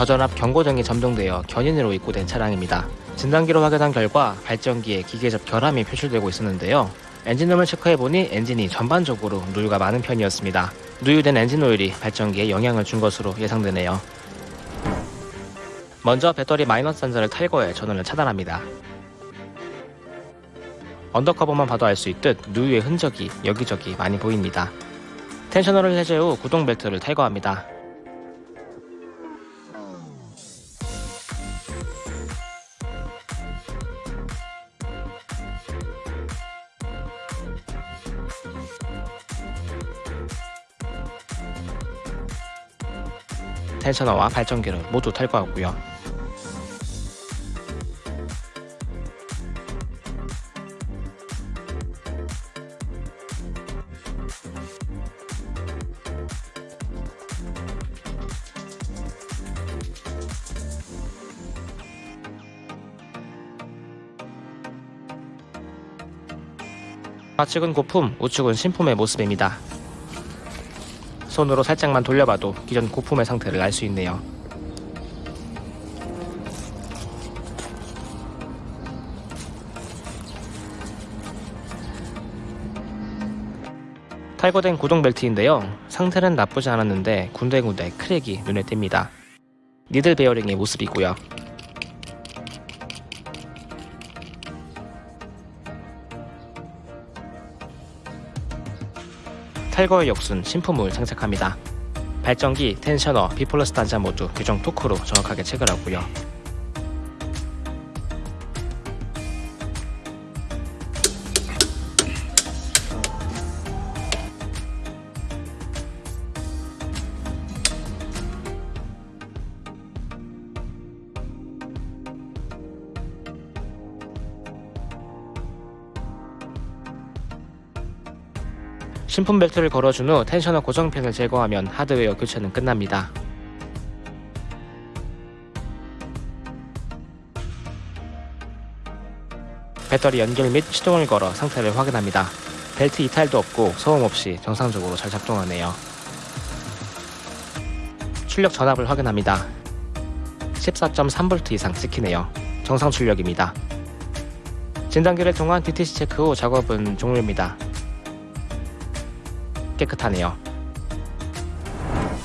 저전압 경고등이 점등되어 견인으로 입고된 차량입니다. 진단기로 확인한 결과 발전기에 기계적 결함이 표출되고 있었는데요. 엔진룸을 체크해보니 엔진이 전반적으로 누유가 많은 편이었습니다. 누유된 엔진 오일이 발전기에 영향을 준 것으로 예상되네요. 먼저 배터리 마이너스 단자를 탈거해 전원을 차단합니다. undercover만 봐도 알 수 있듯 누유의 흔적이 여기저기 많이 보입니다. 텐셔너를 해제 후 구동 벨트를 탈거합니다. 텐셔너와 발전기를 모두 탈거하고요. 좌측은 고품, 우측은 신품의 모습입니다. 손으로 살짝만 돌려봐도 기존 고품의 상태를 알 수 있네요. 탈거된 구동 벨트인데요. 상태는 나쁘지 않았는데 군데군데 크랙이 눈에 띕니다. 니들 베어링의 모습이고요. 탈거의 역순 신품을 장착합니다. 발전기, 텐셔너, 비플러스 단자 모두 규정 토크로 정확하게 체결하고요. 신품 벨트를 걸어준 후 텐셔너 고정핀을 제거하면 하드웨어 교체는 끝납니다. 배터리 연결 및 시동을 걸어 상태를 확인합니다. 벨트 이탈도 없고 소음 없이 정상적으로 잘 작동하네요. 출력 전압을 확인합니다. 14.3V 이상 찍히네요. 정상 출력입니다. 진단기를 통한 DTC 체크 후 작업은 종료입니다. 깨끗하네요.